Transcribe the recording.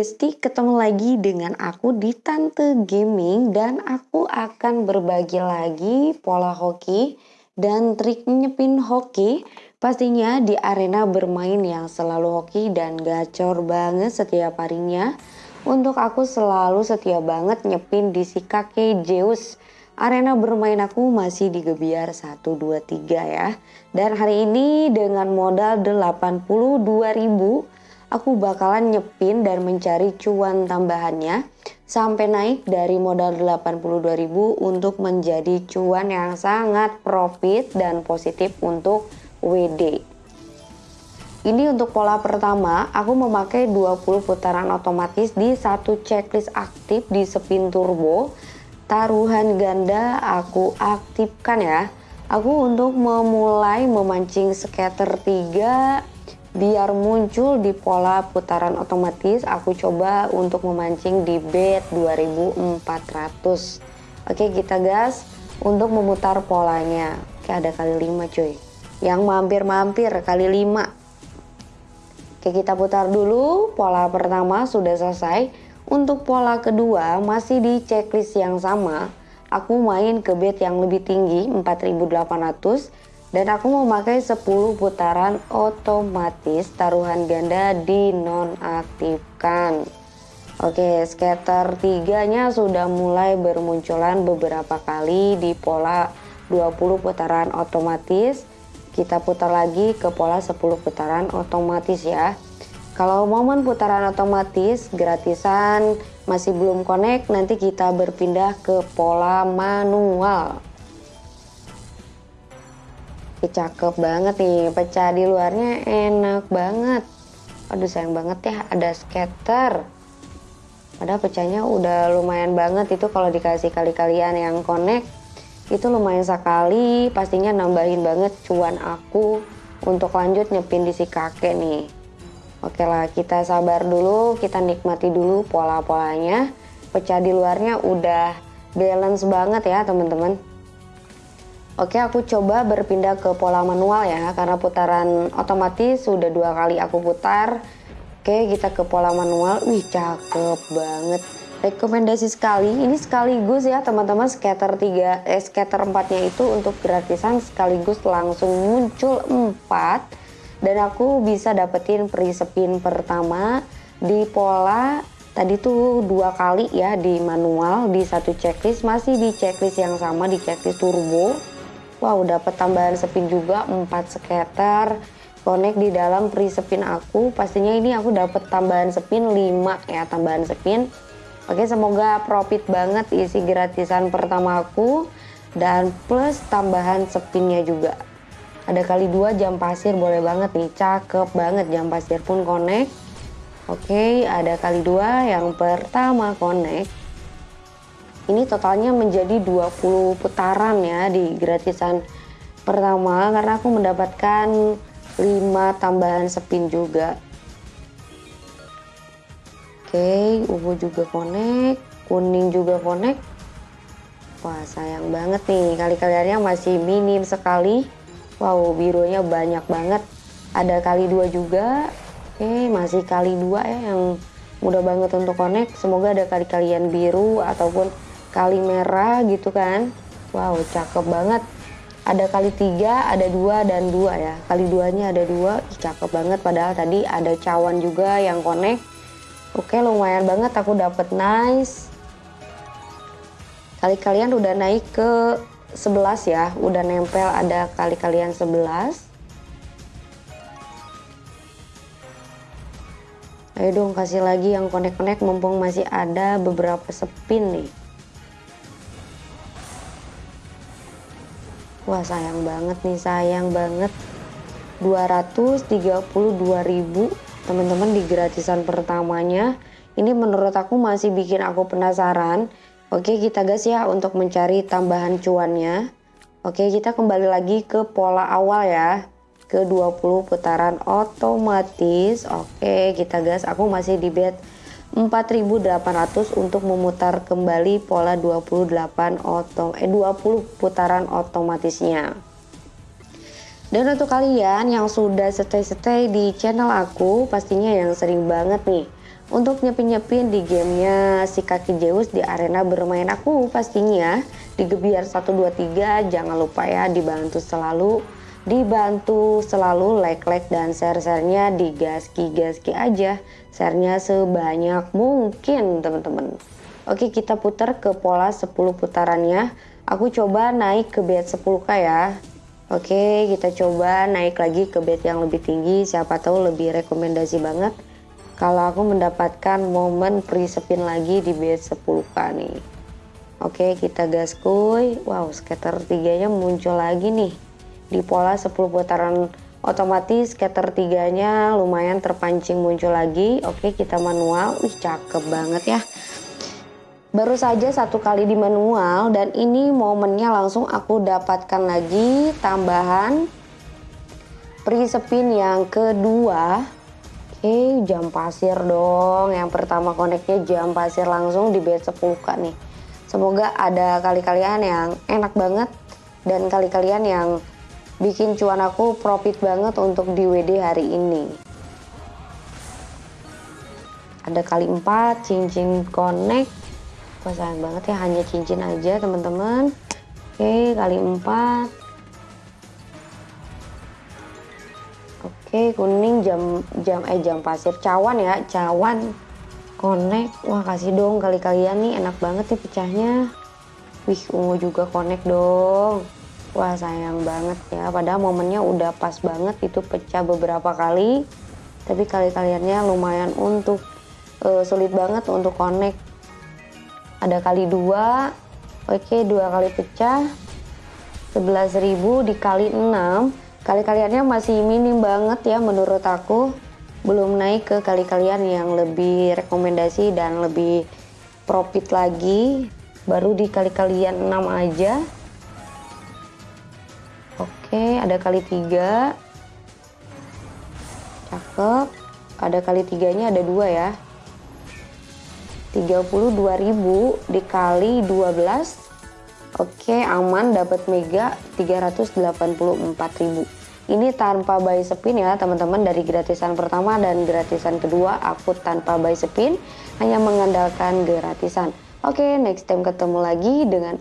Besti, ketemu lagi dengan aku di Tante Gaming dan aku akan berbagi lagi pola hoki dan trik nyepin hoki. Pastinya di arena bermain yang selalu hoki dan gacor banget setiap harinya. Untuk aku selalu setia banget nyepin di si kakek Zeus. Arena bermain aku masih di Gebiar 1, 2, 3 ya. Dan hari ini dengan modal 82 ribu aku bakalan nyepin dan mencari cuan tambahannya sampai naik dari modal 82.000 untuk menjadi cuan yang sangat profit dan positif untuk WD. Ini untuk pola pertama, aku memakai 20 putaran otomatis di satu checklist aktif di spin turbo. Taruhan ganda aku aktifkan ya. Aku untuk memulai memancing scatter 3 biar muncul di pola putaran otomatis aku coba untuk memancing di bed 2400 oke kita gas untuk memutar polanya. Oke ada kali 5 cuy. Yang mampir-mampir kali 5 oke kita putar dulu. Pola pertama sudah selesai. Untuk pola kedua masih di checklist yang sama. Aku main ke bed yang lebih tinggi 4800 dan aku memakai 10 putaran otomatis taruhan ganda dinonaktifkan. Oke scatter 3 nya sudah mulai bermunculan beberapa kali di pola 20 putaran otomatis. Kita putar lagi ke pola 10 putaran otomatis ya. Kalau momen putaran otomatis gratisan masih belum connect nanti kita berpindah ke pola manual cakep banget nih pecah di luarnya enak banget. Aduh sayang banget ya ada scatter padahal pecahnya udah lumayan banget itu kalau dikasih kali-kalian yang connect. Itu lumayan sekali pastinya nambahin banget cuan aku untuk lanjut nyepin di si kakek nih. Oke lah kita sabar dulu kita nikmati dulu pola-polanya. Pecah di luarnya udah balance banget ya teman-teman Oke aku coba berpindah ke pola manual ya karena putaran otomatis sudah dua kali aku putar. Oke kita ke pola manual. Wih cakep banget. Rekomendasi sekali. Ini sekaligus ya teman-teman scatter 3 eh, scatter 4 nya itu untuk gratisan sekaligus langsung muncul 4 dan aku bisa dapetin free spin pertama di pola tadi tuh dua kali ya di manual di satu checklist. Masih di checklist yang sama di checklist turbo Wow dapat tambahan spin juga 4 scatter. Connect di dalam free spin aku. Pastinya ini aku dapat tambahan spin 5 ya tambahan spin Oke semoga profit banget isi gratisan pertama aku. Dan plus tambahan spinnya juga. Ada kali dua jam pasir boleh banget nih. Cakep banget jam pasir pun connect. Oke ada kali dua yang pertama connect ini totalnya menjadi 20 putaran ya di gratisan pertama karena aku mendapatkan 5 tambahan spin juga. Oke ungu juga connect kuning juga connect. Wah sayang banget nih kali-kaliannya masih minim sekali. Wow birunya banyak banget. Ada kali dua juga. Oke masih kali dua ya yang mudah banget untuk connect. Semoga ada kali-kalian biru ataupun kali merah gitu kan. Wow cakep banget. Ada kali tiga ada dua dan dua ya. Kali duanya ada dua cakep banget. Padahal tadi ada cawan juga yang connect. Oke lumayan banget aku dapet. Nice. Kali kalian udah naik ke 11 ya. Udah nempel ada kali kalian 11 ayo dong kasih lagi yang connect-connect. Mumpung masih ada beberapa spin nih Wah sayang banget nih sayang banget. 232.000 teman-teman di gratisan pertamanya. Ini menurut aku masih bikin aku penasaran. Oke kita gas ya untuk mencari tambahan cuannya. Oke kita kembali lagi ke pola awal ya. Ke 20 putaran otomatis. Oke kita gas. Aku masih di bed 4800 untuk memutar kembali pola 28 otom eh 20 putaran otomatisnya. Dan untuk kalian yang sudah stay-stay di channel aku, pastinya yang sering banget nih untuk nyepin-nyepin di gamenya si kaki Zeus di arena bermain aku pastinya di Gebiar 123 jangan lupa ya dibantu selalu dibantu selalu like-like dan share-sharenya digaski-gaski aja. Sharenya sebanyak mungkin teman-teman. Oke kita putar ke pola 10 putarannya. Aku coba naik ke bed 10k ya. Oke kita coba naik lagi ke bed yang lebih tinggi. Siapa tahu lebih rekomendasi banget. Kalau aku mendapatkan momen free spin lagi di base 10k nih. Oke kita gas kuy wow scatter tiganya muncul lagi nih di pola 10 putaran otomatis scatter tiganya lumayan terpancing muncul lagi oke kita manual wih cakep banget ya baru saja satu kali di manual dan ini momennya langsung aku dapatkan lagi tambahan free spin yang kedua Oke, jam pasir dong. Yang pertama koneknya jam pasir langsung di bed 10k nih. Semoga ada kali kalian yang enak banget dan kali kalian yang bikin cuan aku profit banget untuk di WD hari ini. Ada kali 4 cincin connect. Wah banget ya hanya cincin aja teman-teman. Oke, kali 4 Oke, kuning jam jam eh jam pasir cawan ya, cawan. Connect. Wah, kasih dong kali kalian nih enak banget nih pecahnya. Wih, ungu juga connect dong. Wah, sayang banget ya. Padahal momennya udah pas banget itu pecah beberapa kali. Tapi kali kaliannya lumayan untuk uh, sulit banget untuk connect. Ada kali dua. Oke, dua kali pecah. 11.000 dikali 6 kali-kaliannya masih minim banget ya menurut aku belum naik ke kali-kalian yang lebih rekomendasi dan lebih profit lagi baru di kali-kalian 6 aja oke ada kali 3 cakep. Ada kali tiganya ada dua ya. 32.000 dikali 12 Oke aman dapat mega 384.000 ini tanpa buy spin ya teman-teman dari gratisan pertama dan gratisan kedua. Aku tanpa buy spin hanya mengandalkan gratisan. Oke next time ketemu lagi dengan